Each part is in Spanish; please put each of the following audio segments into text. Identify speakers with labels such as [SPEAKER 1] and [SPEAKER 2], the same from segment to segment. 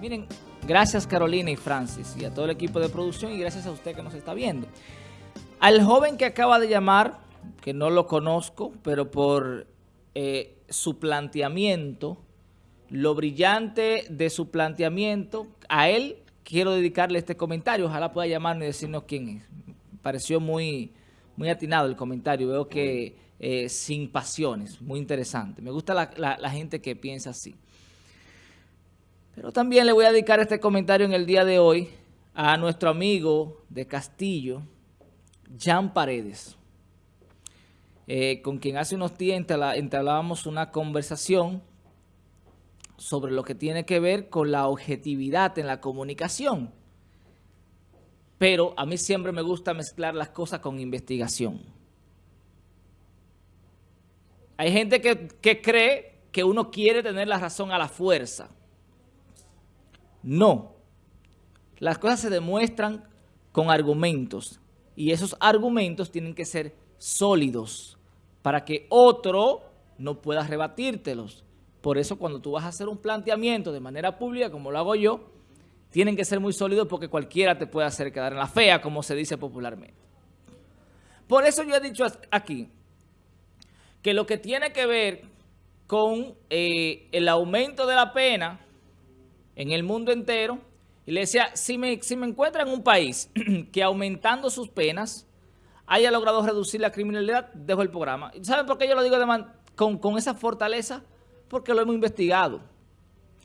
[SPEAKER 1] Miren, gracias Carolina y Francis y a todo el equipo de producción y gracias a usted que nos está viendo. Al joven que acaba de llamar, que no lo conozco, pero por eh, su planteamiento, lo brillante de su planteamiento, a él quiero dedicarle este comentario. Ojalá pueda llamarnos y decirnos quién es. Pareció muy, muy atinado el comentario. Veo que eh, sin pasiones, muy interesante. Me gusta la gente que piensa así. Pero también le voy a dedicar este comentario en el día de hoy a nuestro amigo de Castillo, Jan Paredes, eh, con quien hace unos días entablábamos una conversación sobre lo que tiene que ver con la objetividad en la comunicación. Pero a mí siempre me gusta mezclar las cosas con investigación. Hay gente que, que cree que uno quiere tener la razón a la fuerza. No. Las cosas se demuestran con argumentos y esos argumentos tienen que ser sólidos para que otro no pueda rebatírtelos. Por eso cuando tú vas a hacer un planteamiento de manera pública, como lo hago yo, tienen que ser muy sólidos porque cualquiera te puede hacer quedar en la fea, como se dice popularmente. Por eso yo he dicho aquí que lo que tiene que ver con eh, el aumento de la pena en el mundo entero. Y le decía, si me, si me encuentra en un país que aumentando sus penas haya logrado reducir la criminalidad, dejo el programa. ¿Saben por qué yo lo digo con, con esa fortaleza? Porque lo hemos investigado.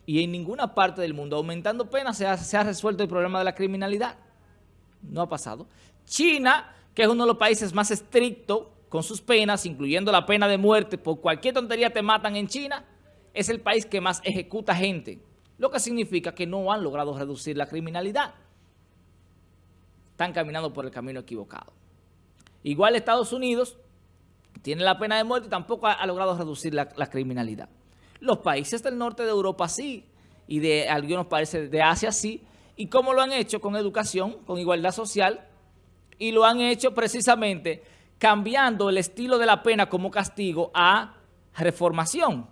[SPEAKER 1] Y en ninguna parte del mundo, aumentando penas, se ha, se ha resuelto el problema de la criminalidad. No ha pasado. China, que es uno de los países más estrictos con sus penas, incluyendo la pena de muerte, por cualquier tontería te matan en China, es el país que más ejecuta gente lo que significa que no han logrado reducir la criminalidad. Están caminando por el camino equivocado. Igual Estados Unidos tiene la pena de muerte y tampoco ha, logrado reducir la, criminalidad. Los países del norte de Europa sí, y de algunos países de Asia sí, y cómo lo han hecho con educación, con igualdad social, y lo han hecho precisamente cambiando el estilo de la pena como castigo a reformación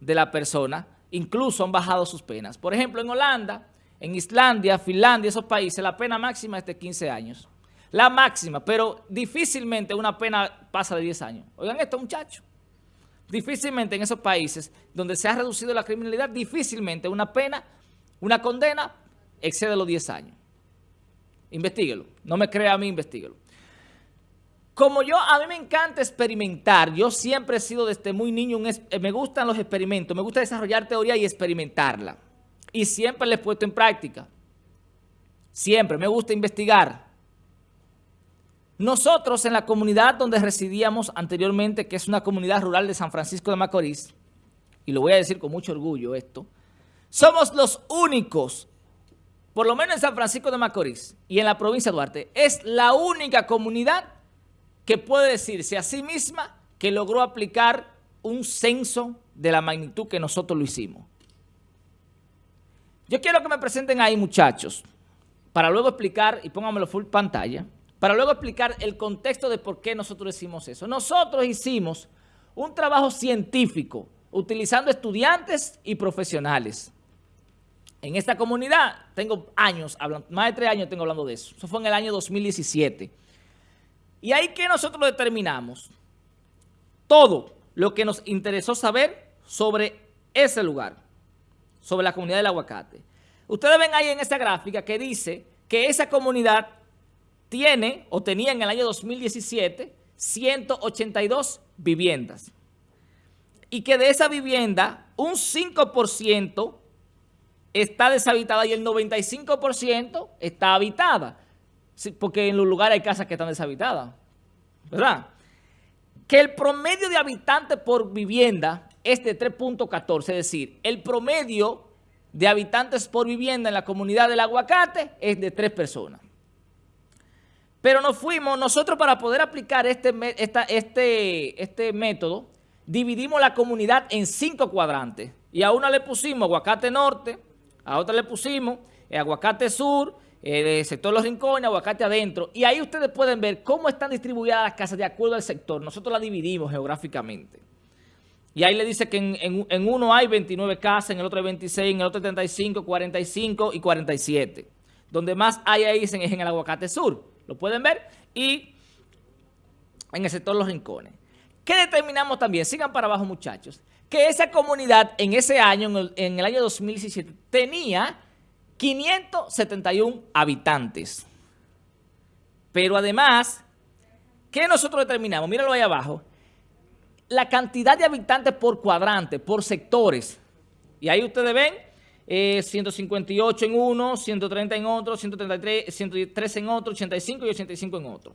[SPEAKER 1] de la persona incluso han bajado sus penas. Por ejemplo, en Holanda, en Islandia, Finlandia, esos países, la pena máxima es de 15 años. La máxima, pero difícilmente una pena pasa de 10 años. Oigan esto, muchachos. Difícilmente en esos países donde se ha reducido la criminalidad, difícilmente una pena, una condena, excede los 10 años. Investíguelo. No me crea a mí, investíguelo. Como yo, a mí me encanta experimentar, yo siempre he sido desde muy niño, eh, me gustan los experimentos, me gusta desarrollar teoría y experimentarla. Y siempre la he puesto en práctica. Siempre, me gusta investigar. Nosotros en la comunidad donde residíamos anteriormente, que es una comunidad rural de San Francisco de Macorís, y lo voy a decir con mucho orgullo esto, somos los únicos, por lo menos en San Francisco de Macorís y en la provincia de Duarte, es la única comunidad que puede decirse a sí misma que logró aplicar un censo de la magnitud que nosotros lo hicimos. Yo quiero que me presenten ahí, muchachos, para luego explicar, y póngamelo full pantalla, para luego explicar el contexto de por qué nosotros hicimos eso. Nosotros hicimos un trabajo científico utilizando estudiantes y profesionales. En esta comunidad tengo años, más de tres años tengo hablando de eso. Eso fue en el año 2017. Y ahí que nosotros determinamos todo lo que nos interesó saber sobre ese lugar, sobre la comunidad del aguacate. Ustedes ven ahí en esa gráfica que dice que esa comunidad tiene o tenía en el año 2017 182 viviendas. Y que de esa vivienda un 5% está deshabitada y el 95% está habitada porque en los lugares hay casas que están deshabitadas, ¿verdad? Que el promedio de habitantes por vivienda es de 3.14, es decir, el promedio de habitantes por vivienda en la comunidad del aguacate es de tres personas. Pero nos fuimos, nosotros para poder aplicar este, este, este método, dividimos la comunidad en cinco cuadrantes. Y a una le pusimos aguacate norte, a otra le pusimos aguacate sur, el sector Los Rincones, aguacate adentro. Y ahí ustedes pueden ver cómo están distribuidas las casas de acuerdo al sector. Nosotros las dividimos geográficamente. Y ahí le dice que en, uno hay 29 casas, en el otro hay 26, en el otro 35, 45 y 47. Donde más hay ahí es en el Aguacate Sur. Lo pueden ver. Y en el sector Los Rincones. ¿Qué determinamos también? Sigan para abajo, muchachos. Que esa comunidad en ese año, en el, en el año 2017, tenía 571 habitantes. Pero además, ¿qué nosotros determinamos? Míralo ahí abajo. La cantidad de habitantes por cuadrante, por sectores. Y ahí ustedes ven 158 eh, en uno, 130 en otro, 133, 103 en otro, 85 y 85 en otro.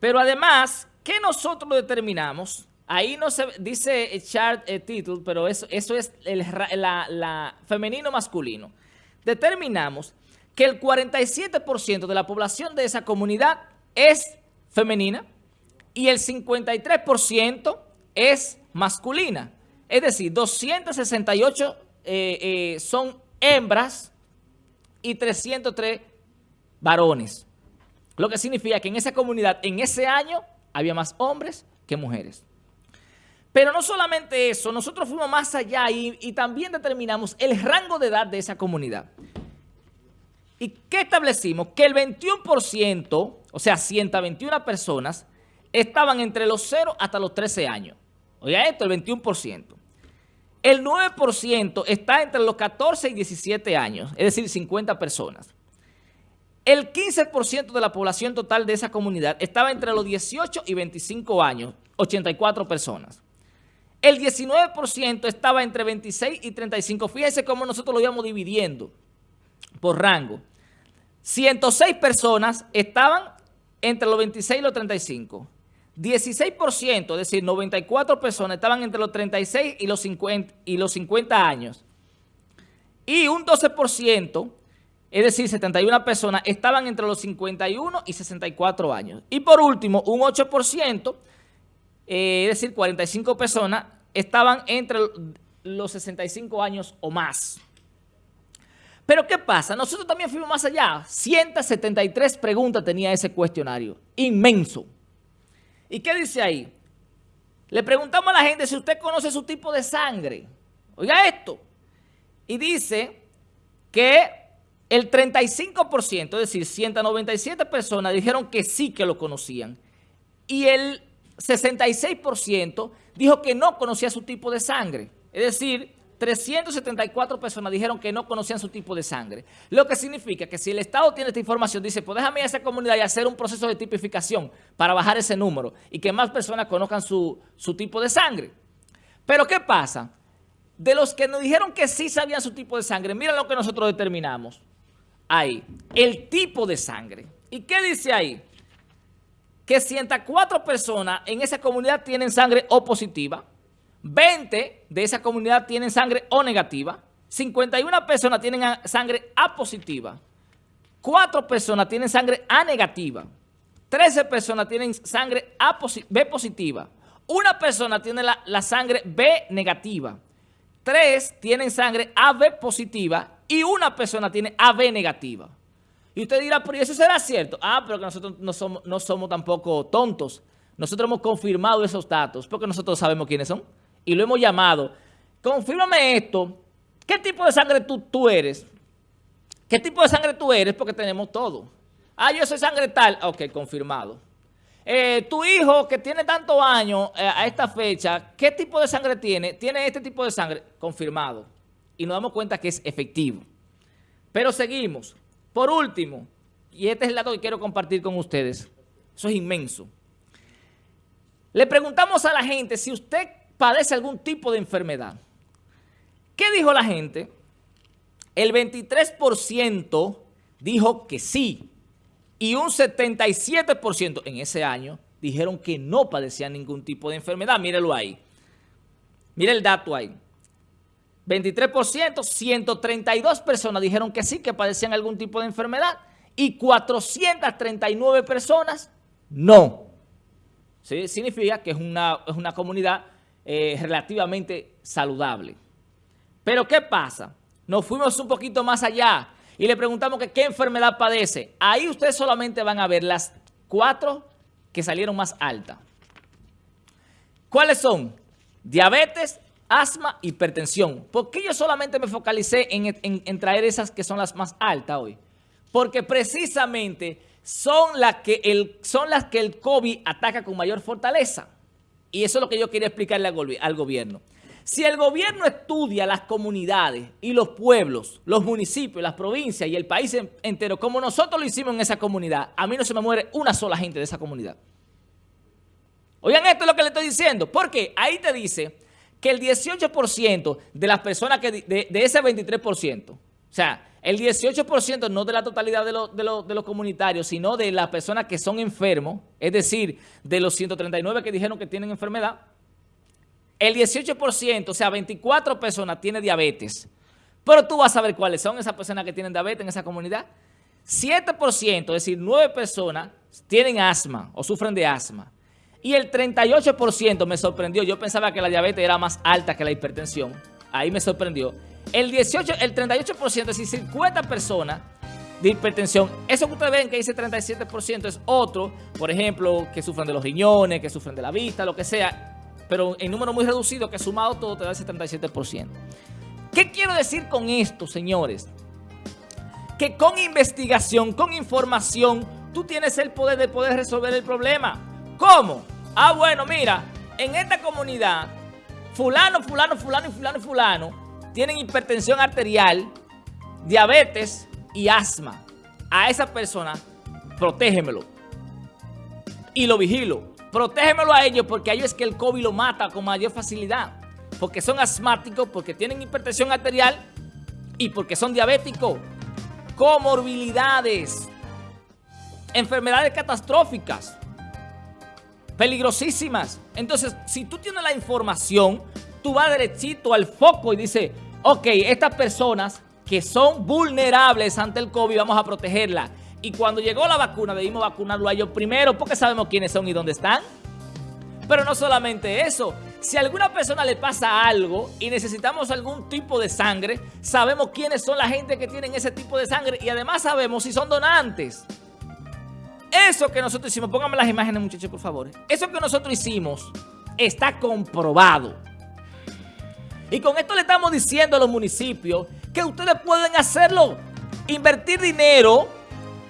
[SPEAKER 1] Pero además, ¿qué nosotros determinamos? Ahí no se dice chart eh, title, pero eso, eso es el la, femenino masculino. Determinamos que el 47% de la población de esa comunidad es femenina y el 53% es masculina. Es decir, 268 eh, eh, son hembras y 303 varones. Lo que significa que en esa comunidad, en ese año, había más hombres que mujeres. Pero no solamente eso, nosotros fuimos más allá y, también determinamos el rango de edad de esa comunidad. ¿Y qué establecimos? Que el 21%, o sea, 121 personas, estaban entre los 0 hasta los 13 años. Oiga esto, el 21%. El 9% está entre los 14 y 17 años, es decir, 50 personas. El 15% de la población total de esa comunidad estaba entre los 18 y 25 años, 84 personas. El 19% estaba entre 26 y 35. Fíjense cómo nosotros lo íbamos dividiendo por rango. 106 personas estaban entre los 26 y los 35. 16%, es decir, 94 personas estaban entre los 36 y los 50, y los 50 años. Y un 12%, es decir, 71 personas, estaban entre los 51 y 64 años. Y por último, un 8%, eh, es decir, 45 personas, estaban entre los 65 años o más. Pero ¿qué pasa? Nosotros también fuimos más allá. 173 preguntas tenía ese cuestionario. Inmenso. ¿Y qué dice ahí? Le preguntamos a la gente si usted conoce su tipo de sangre. Oiga esto. Y dice que el 35%, es decir, 197 personas dijeron que sí que lo conocían. Y el 66% dijo que no conocía su tipo de sangre. Es decir, 374 personas dijeron que no conocían su tipo de sangre. Lo que significa que si el Estado tiene esta información, dice, pues déjame a esa comunidad y hacer un proceso de tipificación para bajar ese número y que más personas conozcan su, su tipo de sangre. Pero ¿qué pasa? De los que nos dijeron que sí sabían su tipo de sangre, miren lo que nosotros determinamos ahí. El tipo de sangre. ¿Y qué dice ahí? Que 104 personas en esa comunidad tienen sangre O positiva, 20 de esa comunidad tienen sangre O negativa, 51 personas tienen sangre A positiva, 4 personas tienen sangre A negativa, 13 personas tienen sangre A B positiva, una persona tiene la, la sangre B negativa, 3 tienen sangre AB positiva y una persona tiene AB negativa. Y usted dirá, pero eso será cierto? Ah, pero que nosotros no somos, tampoco tontos. Nosotros hemos confirmado esos datos porque nosotros sabemos quiénes son y lo hemos llamado. Confírmame esto. ¿Qué tipo de sangre tú, tú eres? ¿Qué tipo de sangre tú eres? Porque tenemos todo. Ah, yo soy sangre tal. Ok, confirmado. Eh, tu hijo que tiene tantos años eh, a esta fecha, ¿qué tipo de sangre tiene? Tiene este tipo de sangre. Confirmado. Y nos damos cuenta que es efectivo. Pero seguimos. Por último, y este es el dato que quiero compartir con ustedes. Eso es inmenso. Le preguntamos a la gente si usted padece algún tipo de enfermedad. ¿Qué dijo la gente? El 23% dijo que sí y un 77% en ese año dijeron que no padecían ningún tipo de enfermedad. Mírelo ahí. Mire el dato ahí. 23%, 132 personas dijeron que sí, que padecían algún tipo de enfermedad y 439 personas no. ¿Sí? Significa que es una, es una comunidad eh, relativamente saludable. Pero ¿qué pasa? Nos fuimos un poquito más allá y le preguntamos qué enfermedad padece. Ahí ustedes solamente van a ver las cuatro que salieron más altas. ¿Cuáles son? diabetes, asma, hipertensión. ¿Por qué yo solamente me focalicé en, traer esas que son las más altas hoy? Porque precisamente son las, que el, son las que el COVID ataca con mayor fortaleza. Y eso es lo que yo quería explicarle al, gobierno. Si el gobierno estudia las comunidades y los pueblos, los municipios, las provincias y el país entero, como nosotros lo hicimos en esa comunidad, a mí no se me muere una sola gente de esa comunidad. Oigan, esto es lo que le estoy diciendo. Porque ahí te dice que el 18% de las personas que de, ese 23%, o sea, el 18% no de la totalidad de, de, los comunitarios, sino de las personas que son enfermos, es decir, de los 139 que dijeron que tienen enfermedad, el 18%, o sea, 24 personas tiene diabetes. Pero tú vas a ver cuáles son esas personas que tienen diabetes en esa comunidad. 7%, es decir, 9 personas tienen asma o sufren de asma. Y el 38% me sorprendió. Yo pensaba que la diabetes era más alta que la hipertensión. Ahí me sorprendió. El 18, el 38%, es decir, 50 personas de hipertensión. Eso que ustedes ven que dice 37% es otro, por ejemplo, que sufren de los riñones, que sufren de la vista, lo que sea, pero en número muy reducido, que sumado todo te da ese 37%. ¿Qué quiero decir con esto, señores? Que con investigación, con información, tú tienes el poder de poder resolver el problema. ¿Cómo? Ah, bueno, mira, en esta comunidad, fulano, fulano, fulano y fulano y fulano tienen hipertensión arterial, diabetes y asma. A esa persona, protégemelo. Y lo vigilo. Protégemelo a ellos porque a ellos es que el COVID lo mata con mayor facilidad. Porque son asmáticos, porque tienen hipertensión arterial y porque son diabéticos. Comorbilidades. Enfermedades catastróficas peligrosísimas. Entonces, si tú tienes la información, tú vas derechito al foco y dices, ok, estas personas que son vulnerables ante el COVID, vamos a protegerla. Y cuando llegó la vacuna, debimos vacunarlo a ellos primero porque sabemos quiénes son y dónde están. Pero no solamente eso, si a alguna persona le pasa algo y necesitamos algún tipo de sangre, sabemos quiénes son la gente que tienen ese tipo de sangre y además sabemos si son donantes. Eso que nosotros hicimos, pónganme las imágenes muchachos por favor. Eso que nosotros hicimos está comprobado. Y con esto le estamos diciendo a los municipios que ustedes pueden hacerlo. Invertir dinero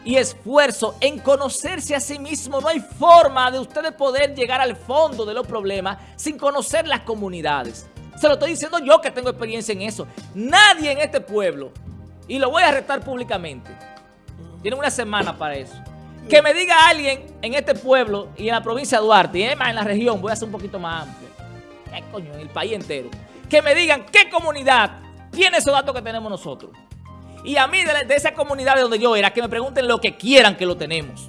[SPEAKER 1] y esfuerzo en conocerse a sí mismo. No hay forma de ustedes poder llegar al fondo de los problemas sin conocer las comunidades. Se lo estoy diciendo yo que tengo experiencia en eso. Nadie en este pueblo, y lo voy a retar públicamente, tiene una semana para eso. Que me diga alguien en este pueblo y en la provincia de Duarte, y además en la región, voy a hacer un poquito más amplio. ¿Qué coño? En el país entero. Que me digan qué comunidad tiene esos datos que tenemos nosotros. Y a mí, de, esa comunidad de donde yo era, que me pregunten lo que quieran que lo tenemos.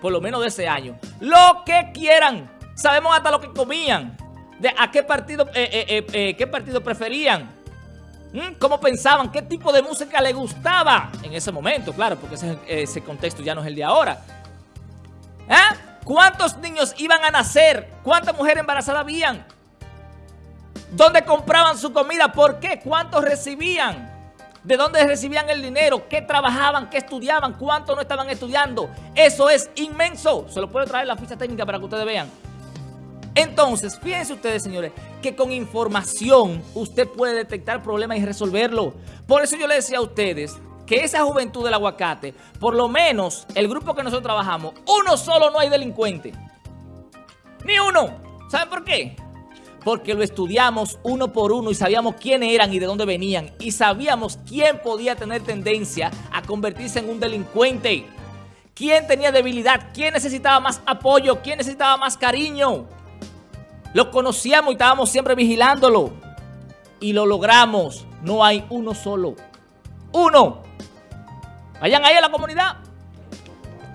[SPEAKER 1] Por lo menos de ese año. Lo que quieran. Sabemos hasta lo que comían. De a qué partido, eh, eh, eh, qué partido preferían. ¿Mm? ¿Cómo pensaban? ¿Qué tipo de música le gustaba? En ese momento, claro, porque ese, contexto ya no es el de ahora. ¿Eh? ¿Cuántos niños iban a nacer? ¿Cuántas mujeres embarazadas habían? ¿Dónde compraban su comida? ¿Por qué? ¿Cuántos recibían? ¿De dónde recibían el dinero? ¿Qué trabajaban? ¿Qué estudiaban? ¿Cuántos no estaban estudiando? Eso es inmenso. Se lo puedo traer la ficha técnica para que ustedes vean. Entonces, fíjense ustedes, señores, que con información usted puede detectar problemas y resolverlo. Por eso yo le decía a ustedes que esa juventud del aguacate, por lo menos el grupo que nosotros trabajamos, uno solo no hay delincuente. Ni uno. ¿Saben por qué? Porque lo estudiamos uno por uno y sabíamos quiénes eran y de dónde venían. Y sabíamos quién podía tener tendencia a convertirse en un delincuente. ¿Quién tenía debilidad? ¿Quién necesitaba más apoyo? ¿Quién necesitaba más cariño? Lo conocíamos y estábamos siempre vigilándolo. Y lo logramos. No hay uno solo. Uno. Vayan ahí a la comunidad.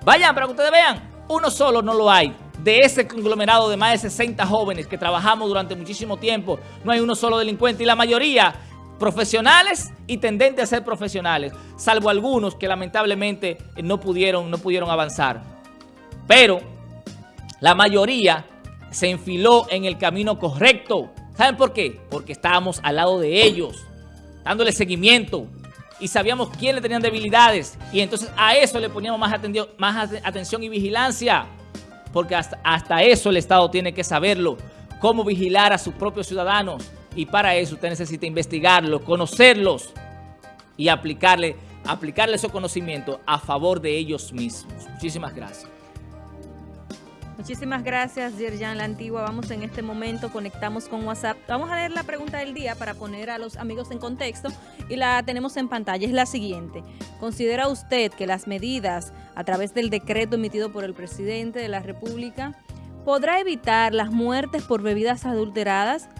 [SPEAKER 1] Vayan para que ustedes vean. Uno solo no lo hay. De ese conglomerado de más de 60 jóvenes que trabajamos durante muchísimo tiempo, no hay uno solo delincuente. Y la mayoría profesionales y tendentes a ser profesionales, salvo algunos que lamentablemente no pudieron, no pudieron avanzar. Pero la mayoría se enfiló en el camino correcto. ¿Saben por qué? Porque estábamos al lado de ellos, dándole seguimiento y sabíamos quién le tenían debilidades. Y entonces a eso le poníamos más, más atención y vigilancia. Porque hasta, hasta eso el Estado tiene que saberlo. cómo vigilar a sus propios ciudadanos. Y para eso usted necesita investigarlos, conocerlos y aplicarle, aplicarle esos conocimientos a favor de ellos mismos. Muchísimas gracias.
[SPEAKER 2] Muchísimas gracias, Yerjan La Antigua. Vamos en este momento, conectamos con WhatsApp. Vamos a leer la pregunta del día para poner a los amigos en contexto y la tenemos en pantalla. Es la siguiente. ¿Considera usted que las medidas a través del decreto emitido por el presidente de la República podrá evitar las muertes por bebidas adulteradas?